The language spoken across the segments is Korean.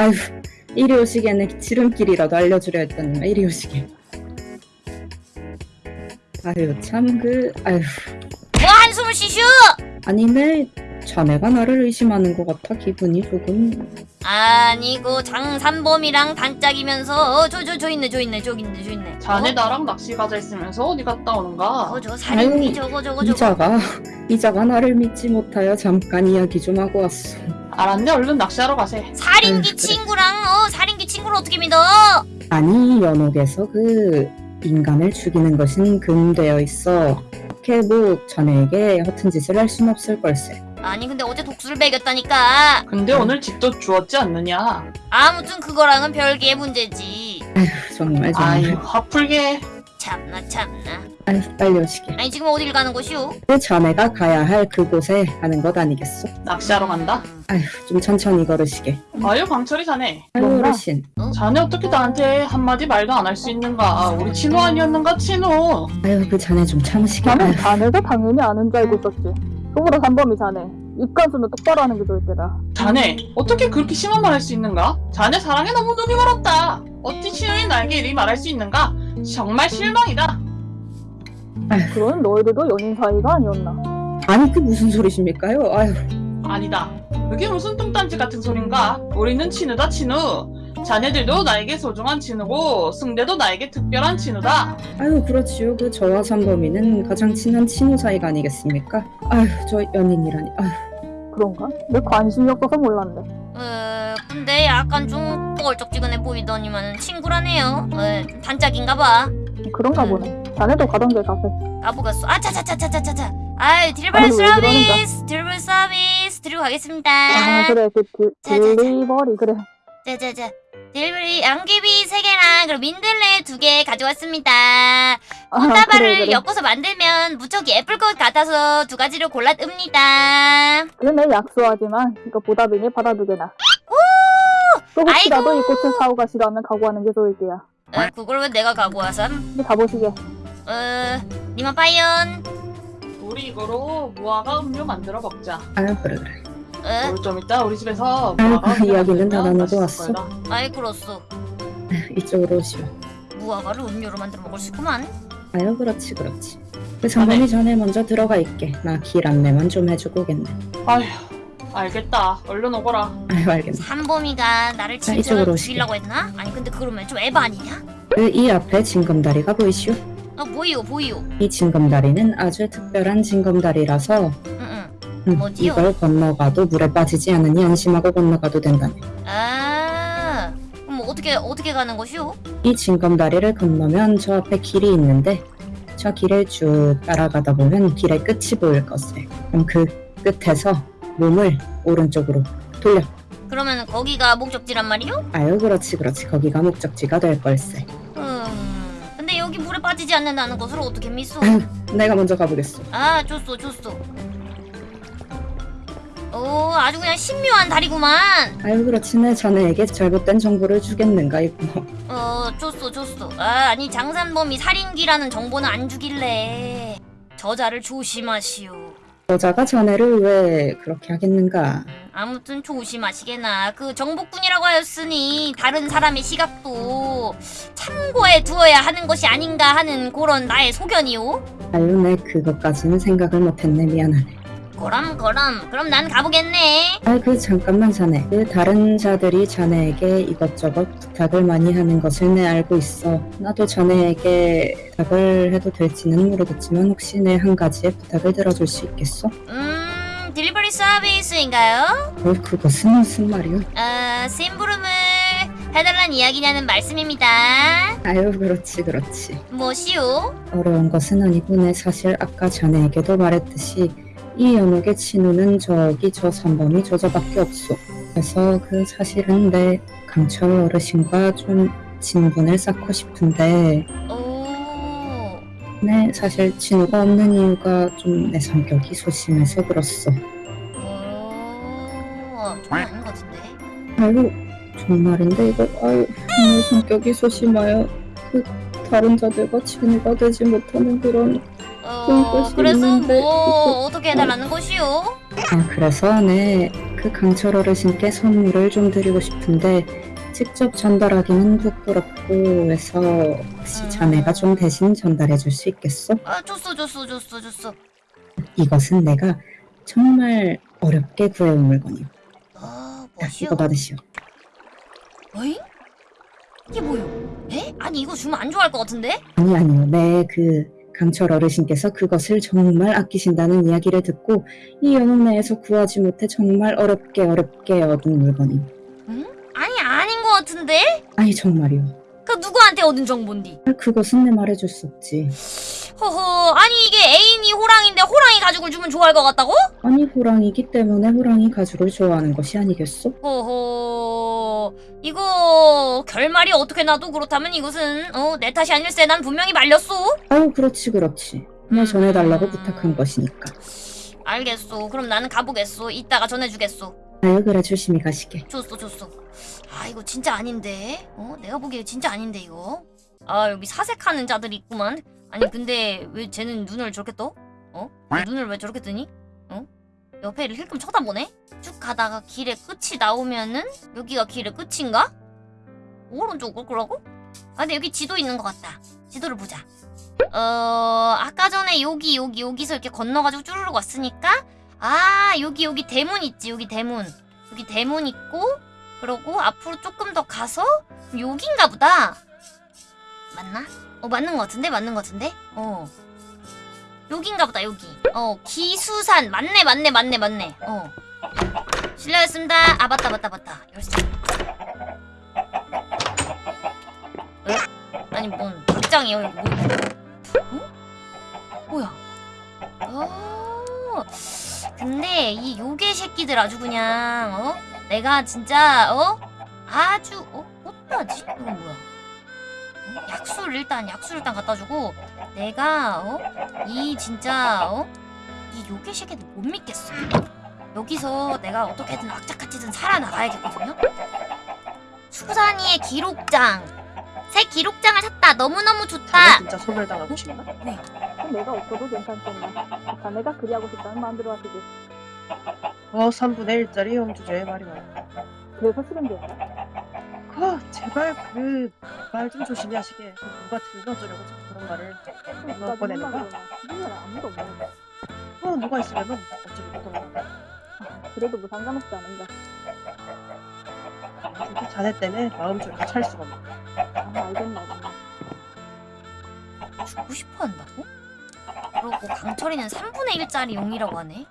아유 이리 오시게 내 지름길이라도 알려주려 했더니 이리 오시게. 아유 참 그 아유 뭐 한숨을 쉬슈? 아니네 자네가 나를 의심하는 것 같아 기분이 조금. 아니고 장산범이랑 단짝이면서 저 저 저 있네 저 있네 저기 있네 저 있네. 자네 나랑 낚시 가자 했으면서 어디 갔다 오는가? 저저 살인미 저거 저거 저거. 이자가 이자가 나를 믿지 못하여 잠깐 이야기 좀 하고 왔어 알았네 얼른 낚시하러 가세. 살인기 아유, 그래. 친구랑 어 살인기 친구를 어떻게 믿어? 아니 연옥에서 그 인간을 죽이는 것은 금되어 있어. 이렇게 뭐 자네에게 허튼 짓을 할 순 없을 걸세. 아니 근데 어제 독수를 매겼다니까. 근데 오늘 집도 주었지 않느냐? 아무튼 그거랑은 별개의 문제지. 정말 아유 정말 화풀게 참나 참나 아유 빨리 오시게 아니 지금 어딜 가는 곳이오? 그 자네가 가야 할 그곳에 가는 것 아니겠소? 낚시하러 간다? 아휴 좀 천천히 걸으시게 아유 광철이 자네? 어르신 자네 어떻게 나한테 한마디 말도 안 할 수 있는가? 우리 친호 아니었는가 친호? 아유 그 자네 좀 참으시게 나는 자네가 당연히 아는 줄 알고 있었지. 속으로 산범이 자네. 입간수는 똑바로 하는 게 좋을 때다. 자네 어떻게 그렇게 심한 말 할 수 있는가? 자네 사랑에 너무 눈이 멀었다 어찌 친호인 나에게 이리 말할 수 있는가? 정말 실망이다 그건 너희들도 연인 사이가 아니었나. 아니 그 무슨 소리십니까요? 아유 아니다 그게 무슨 뚱딴지 같은 소린가? 우리는 친우다 친우 자네들도 나에게 소중한 친우고 승대도 나에게 특별한 친우다 아유 그렇지요 그 저와 삼범이는 가장 친한 친구 사이가 아니겠습니까? 아유 저 연인이라니 아유 그런가? 내 관심이 없어서 몰랐네. 어 근데 약간 좀 뻘쩍지근해 보이더니만은 친구라네요 어, 단짝인가봐 그런가 음. 보네. 자네도 가던 길 가세. 까보겠어 아차차차차차차 아이 delivery 아유, 왜 서비스 delivery 서비스 드리고 가겠습니다 아 그래 그 deli-. delivery 그래. 자자자 delivery 양귀비 3개랑 그리고 민들레 2개 가져왔습니다 아, 꽃다발을 그래, 그래. 엮어서 만들면 무척 예쁠 것 같아서 두 가지를 골랐습니다 그러네 약소하지만 이거 보답이니 받아두게나. 또 혹시라도 아이고. 이 꽃을 사오 가시라면 각오하는 게 좋을 게야. 어, 그걸 왜 내가 와서 이제 가보시게. 어 니만 파이언 우리 이거로 무화과 음료 만들어 먹자 아유 그래 그래 어? 오늘 좀 이따 우리 집에서 무화과 그 음료 이야기는 다. 거다. 아이 그렇소 아유, 이쪽으로 오시오 무화과를 음료로 만들어 먹을 수 있구만 아유 그렇지 그렇지 그 삼범이 전에 먼저 들어가 있게 나 길 안내만 좀 해주고 오겠네 아휴 알겠다 얼른 오거라 아유 알겠네 삼범이가 나를 자, 진짜로 이쪽으로. 죽이려고 했나? 아니 근데 그러면 좀 에바 아니냐? 그 이 앞에 징검다리가 보이시오? 어 보이오 보이오 이 징검다리는 아주 특별한 징검다리라서 뭐지요? 이걸 건너가도 물에 빠지지 않으니 안심하고 건너가도 된다네 아 그럼 뭐 어떻게 어떻게 가는 것이오? 이 징검다리를 건너면 저 앞에 길이 있는데 저 길을 쭉 따라가다 보면 길의 끝이 보일 것을 그럼 그 끝에서 몸을 오른쪽으로 돌려 그러면 거기가 목적지란 말이오? 아유 그렇지 그렇지 거기가 목적지가 될 걸세 음 근데 여기 물에 빠지지 않는다는 것을 어떻게 믿소? 내가 먼저 가보겠소 아 좋소 좋소 오 아주 그냥 신묘한 다리구만. 아유 그렇지 내 자네에게 잘못된 정보를 주겠는가 이거? 어 좋소 좋소 아 아니 장산범이 살인귀라는 정보는 안 주길래. 저자를 조심하시오. 여자가 자네를 왜 그렇게 하겠는가? 아무튼 조심하시게나. 그 정복군이라고 하였으니 다른 사람의 시각도 참고해 두어야 하는 것이 아닌가 하는 그런 나의 소견이오. 아유 내 그것까지는 생각을 못했네 미안하네 그럼 그럼 그럼 난 가보겠네 아 그 잠깐만 자네 그 다른 자들이 자네에게 이것저것 부탁을 많이 하는 것을 내 알고 있어 나도 자네에게 부탁을 해도 될지는 모르겠지만 혹시 내 한 가지의 부탁을 들어줄 수 있겠어? 음 딜리버리 서비스인가요? 어 그것은 무슨 말이오? 어 심부름을 해달란 이야기냐는 말씀입니다 아유 그렇지 그렇지 무엇이오? 어려운 것은 아니고 내 사실 아까 자네에게도 말했듯이 이 연옥의 친구는 저기 저 삼범이 저 저밖에 없소. 그래서 그 사실은 내 강철 어르신과 좀 친분을 쌓고 싶은데. 오. 네, 사실 친구가 없는 이유가 좀 내 성격이 소심해서 그렇소. 오, 좀 아닌 것 같은데. 아유, 정말인데 이거. 아유, 내 성격이 소심하여 그 다른 자들과 친구가 되지 못하는 그런 어, 그래서 있는데. 뭐 어떻게 해달라는 것이오? 아 그래서 내그 강철 어르신께 선물을 좀 드리고 싶은데 직접 전달하기는 부끄럽고 해서 혹시 자네가 좀 대신 전달해 줄 수 있겠어? 아 줬어 줬어 줬어 줬어 이것은 내가 정말 어렵게 구해온 물건이오. 아 뭐시오? 이거 받으시오. 어잉? 이게 뭐요? 에? 아니 이거 주면 안 좋아할 것 같은데? 아니 아니요. 네, 그 강철 어르신께서 그것을 정말 아끼신다는 이야기를 듣고 이 연옥내에서 구하지 못해 정말 어렵게 어렵게 얻은 물건이오. 아니 아닌 것 같은데? 아니 정말이오. 그 누구한테 얻은 정보인디? 그것은 내 말해줄 수 없지. 허허 아니 이게 애인이 호랑인데 호랑이 가죽을 주면 좋아할 것 같다고? 아니 호랑이기 때문에 호랑이 가죽을 좋아하는 것이 아니겠소? 허허 이거 결말이 어떻게 나도 그렇다면 이것은 어 내 탓이 아닐세 난 분명히 말렸소 아유 그렇지 그렇지. 내 음. 전해달라고 부탁한 것이니까. 알겠소 그럼 나는 가보겠소 이따가 전해주겠소 아유 그래 조심히 가시게. 줬어 줬어 아 이거 진짜 아닌데 어 내가 보기에 진짜 아닌데 이거 아 여기 사색하는 자들이 있구만 아니 근데 왜 쟤는 눈을 저렇게 떠? 어? 왜 눈을 왜 저렇게 뜨니? 어? 옆에를 힐끔 쳐다보네? 쭉 가다가 길의 끝이 나오면은 여기가 길의 끝인가? 오른쪽을 거라고? 아 근데 여기 지도 있는 것 같다 지도를 보자 어 아까 전에 여기 여기 여기서 이렇게 건너가지고 쭈르륵 왔으니까 아 여기 여기 대문 있지 여기 대문 여기 대문 있고 그러고 앞으로 조금 더 가서 여긴가 보다 맞나? 어 맞는 것 같은데 맞는 것 같은데 어 여긴가 보다 여기. 어 기수산. 맞네 맞네 맞네 맞네. 어. 실례했습니다. 아 맞다 맞다 맞다. 열쇠. 에? 아니 뭔 극장이에요? 이거 뭐 어? 뭐야? 어 근데 이 요괴 새끼들 아주 그냥 어? 내가 진짜 어? 아주 어? 어떡하지? 이건 뭐야? 어? 약수를 일단 약수를 일단 갖다 주고 내가 어 이 진짜 어 이 요괴 새끼들 못 믿겠어. 여기서 내가 어떻게든 악착같이든 살아나가야겠거든요? 수산이의 기록장. 새 기록장을 샀다. 너무너무 좋다. 진짜 소멸당하고 싶나? 그럼 내가 없어도 괜찮겠네. 자네가 그리하고 싶다는 마음대로 하시지. 어 3분의 1짜리 영주제의 말이 많아. 그래서 싫은데요. 그 제발 그 말 좀 조심히 하시게 누가 들려 어쩌려고 자꾸 그런 말을 누가 꺼내는 거야? 누가 아무도 없네. 어 누가 있으면은 어쩌고 그런 거 그래도 뭐 상관없지 않은가. 진짜 자네 때문에 마음 졸고 찰 수가 없네 아, 알겠나, 알겠나. 주고 싶어 한다고? 그러고 강철이는 3분의 1짜리 용이라고 하네.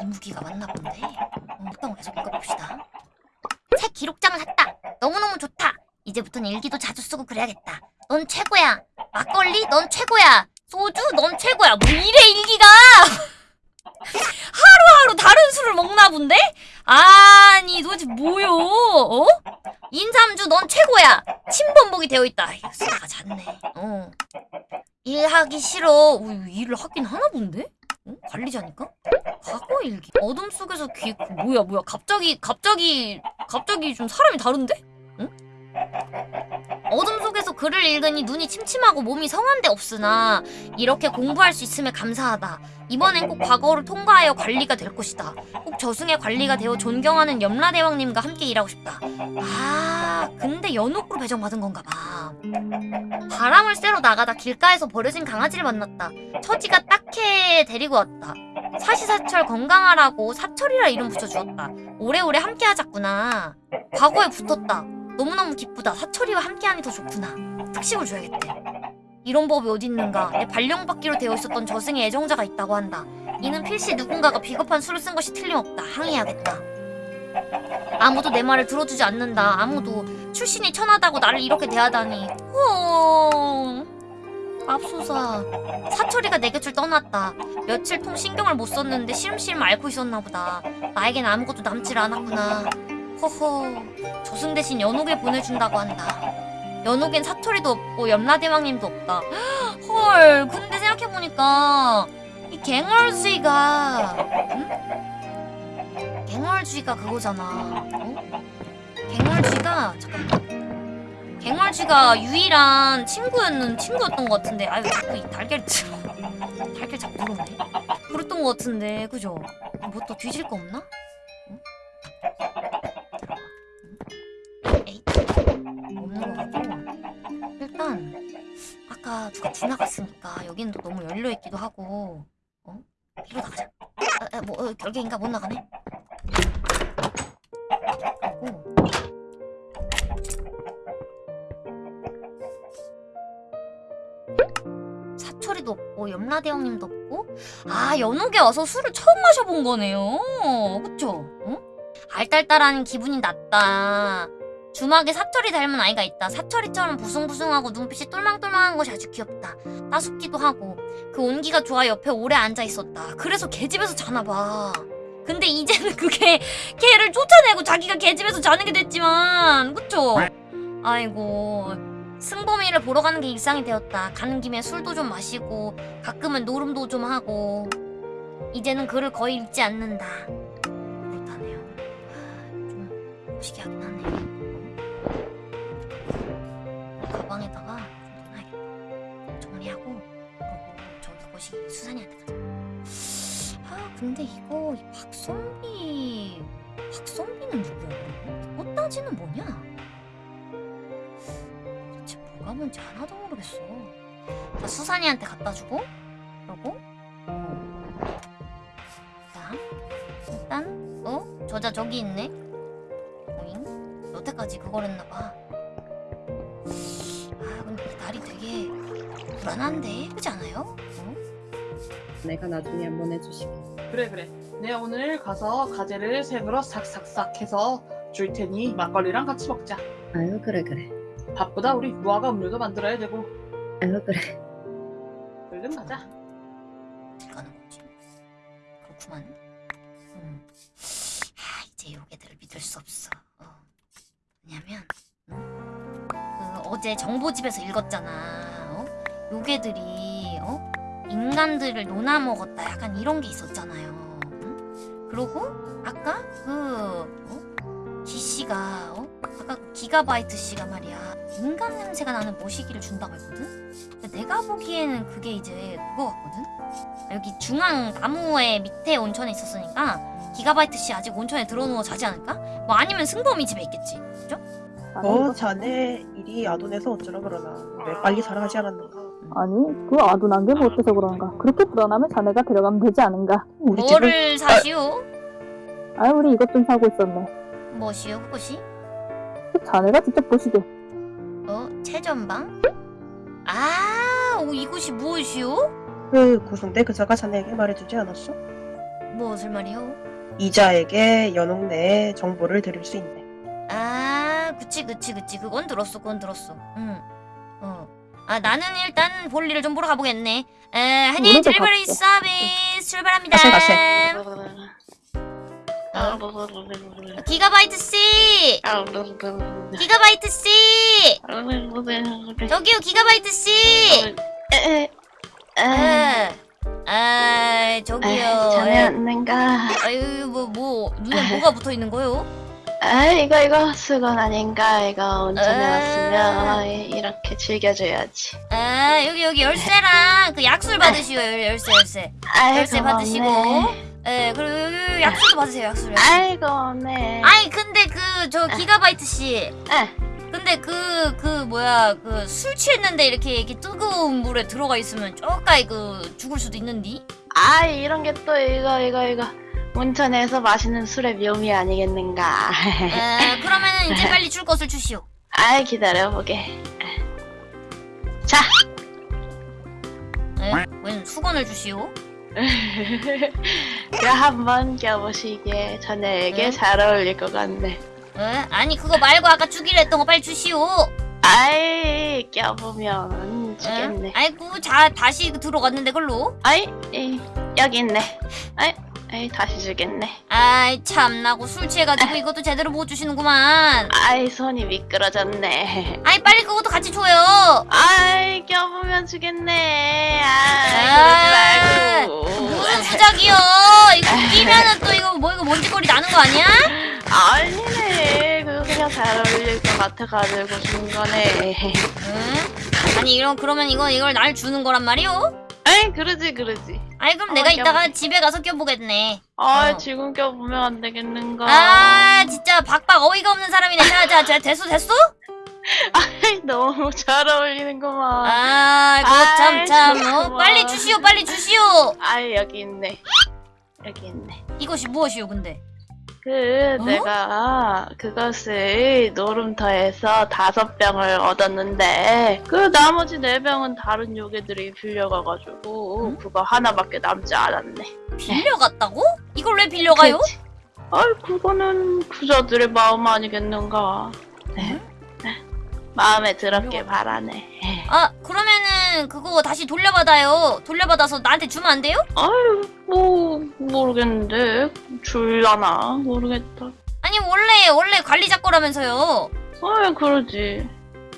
이 무기가 맞나 본데. 어, 일단 계속 읽어봅시다. 새 기록장을 샀다. 너무너무 좋다. 이제부터는 일기도 자주 쓰고 그래야겠다. 넌 최고야. 막걸리 넌 최고야. 소주 넌 최고야. 뭐 이래 일기가. 하루하루 다른 술을 먹나 본데? 아니 도대체 뭐요? 어? 인삼주 넌 최고야. 침범벅이 되어 있다. 쓰다가 잤네. 어. 일하기 싫어. 어, 일을 하긴 하나 본데? 어? 관리자니까? 과거 일기. 어둠 속에서 기 뭐야 뭐야 갑자기 갑자기 갑자기 좀 사람이 다른데? 응? 어둠 속에서 글을 읽으니 눈이 침침하고 몸이 성한데 없으나 이렇게 공부할 수 있음에 감사하다. 이번엔 꼭 과거를 통과하여 관리가 될 것이다. 꼭 저승의 관리가 되어 존경하는 염라대왕님과 함께 일하고 싶다. 아, 근데 연옥으로 배정받은 건가 봐. 바람을 쐬러 나가다 길가에서 버려진 강아지를 만났다. 처지가 딱해 데리고 왔다. 사시사철 건강하라고 사철이라 이름 붙여주었다. 오래오래 함께 하자꾸나. 과거에 붙었다. 너무너무 기쁘다. 사철이와 함께하니 더 좋구나. 특식을 줘야겠대. 이런 법이 어딨는가. 내 발령받기로 되어 있었던 저승의 애정자가 있다고 한다. 이는 필시 누군가가 비겁한 수를 쓴 것이 틀림없다. 항의해야겠다. 아무도 내 말을 들어주지 않는다. 아무도 출신이 천하다고 나를 이렇게 대하다니. 어... 맙소사. 사철이가 내 곁을 떠났다. 며칠 통 신경을 못 썼는데 시름시름 앓고 있었나 보다. 나에겐 아무것도 남질 않았구나. 허허. 저승 대신 연옥에 보내준다고 한다. 연옥엔 사철이도 없고 염라대왕님도 없다. 헐. 근데 생각해보니까 이 갱얼쥐가 응? 갱얼쥐가 그거잖아. 어? 갱얼쥐가 잠깐만. 갱얼쥐가 유일한 친구였는 친구였던 것 같은데 아유 자꾸 이 달걀 달걀 자꾸 들어오네. 그랬던 것 같은데 그죠? 뭐 또 뒤질 거 없나? 에 누가 지나갔으니까 여기는 또 너무 열려 있기도 하고 어 뒤로 나가자. 아, 아, 뭐 어, 결계인가 못 나가네. 그리고 사철이도 없고 염라대 형님도 없고 아 연옥에 와서 술을 처음 마셔본 거네요. 그쵸? 응? 알딸딸한 기분이 났다. 주막에 사철이 닮은 아이가 있다. 사철이처럼 부숭부숭하고 눈빛이 똘망똘망한 것이 아주 귀엽다. 따숩기도 하고 그 온기가 좋아 옆에 오래 앉아 있었다. 그래서 개집에서 자나 봐. 근데 이제는 그게 개를 쫓아내고 자기가 개집에서 자는 게 됐지만 그쵸? 아이고 승범이를 보러 가는 게 일상이 되었다. 가는 김에 술도 좀 마시고 가끔은 노름도 좀 하고 이제는 그를 거의 잊지 않는다. 그렇다네요. 좀 무시하긴 하네. 거시 수산이한테 가자. 아 근데 이거 이 박선비 박선비는 누구야? 꽃다지는 뭐냐? 도대체 뭐가 뭔지 하나도 모르겠어. 자, 수산이한테 갖다 주고 그러고 어. 자 일단 어 저자 저기 있네. 오잉 여태까지 그걸 했나 봐. 아 근데 이 날이 되게 불안한데 그렇지 않아요? 어? 내가 나중에 한번 해주시고. 그래 그래. 내가 오늘 가서 가재를 세 그릇 싹싹싹 해서 줄 테니 막걸리랑 같이 먹자. 아유 그래 그래. 바쁘다 우리 무화과 음료도 만들어야 되고. 아유 그래. 얼른 가자. 가는 거지. 그렇구만. 음. 아, 이제 요괴들을 믿을 수 없어. 어. 왜냐면 음? 그 어제 정보집에서 읽었잖아. 어? 요괴들이 어? 인간들을 논아 먹었다. 약간 이런 게 있었잖아요. 응? 그리고 아까 그 어? 기 씨가 어? 아까 그 기가바이트 씨가 말이야 인간 냄새가 나는 모시기를 준다고 했거든. 근데 내가 보기에는 그게 이제 그거 같거든. 여기 중앙 나무의 밑에 온천에 있었으니까 기가바이트 씨 아직 온천에 들어누워 자지 않을까? 뭐 아니면 승범이 집에 있겠지. 아니, 어 자네 일이 아돈에서 어쩌라 그러나 왜 빨리 살아가지 않았는가 아니 그 아둔한 게 못해서 그런가 그렇게 불안하면 자네가 데려가면 되지 않은가 우리 집은 뭐를 사시오? 아 우리 이것 좀 사고 있었네 뭐시오 그것이? 그 자네가 직접 보시게 어? 최전방? 아, 오, 이곳이 무엇이오? 그 구승대 그자가 자네에게 말해주지 않았어? 무엇을 말이오? 이자에게 연옥 내에 정보를 드릴 수 있네 아, 그치, 그치, 그치. 그건 들었어, 그건 들었어. 응. 어. 아, 나는 일단 볼일을 좀 보러 가보겠네. 에, 우리도 딜리버리. 서비스 출발합니다. 가세, 가세. 어, 기가바이트 씨! 기가바이트 씨! 저기요, 기가바이트 씨! 에, 아, 저기요. 자네 에, 없는가? 아유, 뭐, 뭐, 눈에 뭐가 붙어 있는 거요? 아 이거 이거 수건 아닌가? 이거 온천에 에. 왔으면 이렇게 즐겨줘야지. 아, 여기, 여기 열쇠랑 그 약술 받으시오, 열- 열쇠, 열쇠. 아이고 열쇠 받으시고. 예, 그리고 여기 약술도 받으세요, 약술. 아이고 없네. 아니, 근데 그, 저 기가바이트 씨. 에. 근데 그, 그, 뭐야, 그, 술 취했는데 이렇게, 이렇게 뜨거운 물에 들어가 있으면 쪼까이 그, 죽을 수도 있는디? 아 이런 게 또 이거 이거 이거 온천에서 마시는 술의 묘미 아니겠는가? 에, 그러면은 이제 빨리 줄 것을 주시오. 아이 기다려보게. 자. 에, 웬 수건을 주시오? 그 한번 껴보시기에 자네에게 응? 잘 어울릴 것 같네. 에? 아니, 그거 말고 아까 주기로 했던 거 빨리 주시오. 아이 껴보면 주겠네. 에? 아이고, 자, 다시 들어갔는데, 글로? 아이, 이, 여기 있네. 아이, 아이, 다시 주겠네. 아이, 참나고 술 취해가지고 이것도 제대로 못 주시는구만. 아이, 손이 미끄러졌네. 아이, 빨리 그것도 같이 줘요. 아이, 껴보면 주겠네. 아이, 아, 그러지 말고. 무슨 수작이요? 이거 끼면은 또 이거 뭐 이거 먼지거리 나는 거 아니야? 아니네. 그거 그냥 잘 어울릴 것 같아가지고 준 거네. 응? 아니 이런 그러면 이거 이걸 날 주는 거란 말이오? 아이, 그러지, 그러지. 아이 그럼 어, 내가 이따가. 집에 가서 껴보겠네. 아 어. 지금 껴보면 안 되겠는가? 아 진짜 박박 어이가 없는 사람이네. 자자자 됐어 됐어? 너무 잘 어울리는구만. 아 그거 참 아이, 참. 어? 빨리 주시오 빨리 주시오. 아 여기 있네. 여기 있네. 이것이 무엇이오 근데? 그 어? 내가 그것을 노름터에서 다섯 병을 얻었는데 그 나머지 네 병은 다른 요괴들이 빌려가가지고 응? 그거 하나밖에 남지 않았네. 빌려갔다고? 이걸 왜 빌려가요? 그치? 아이 그거는 부자들의 마음 아니겠는가. 네. 마음에 들었길 바라네. 아 그러면은 그거 다시 돌려받아요. 돌려받아서 나한테 주면 안 돼요? 아유 뭐 모르겠는데 줄라나 모르겠다. 아니 원래 원래 관리자 거라면서요. 아이 그러지.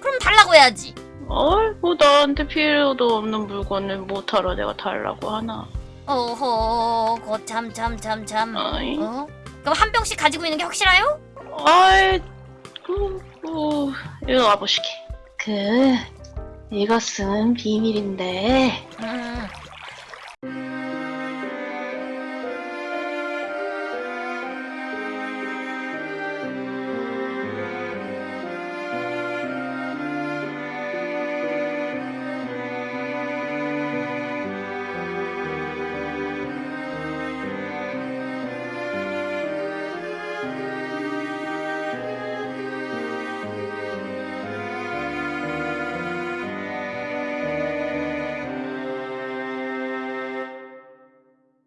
그럼 달라고 해야지. 아이 뭐 나한테 필요도 없는 물건을 못하러 내가 달라고 하나. 어허, 거참 참참 참. 아이. 어? 그럼 한 병씩 가지고 있는 게 확실해요? 아이, 그, 뭐, 이거 와보시게. 그, 이것은 비밀인데, 음,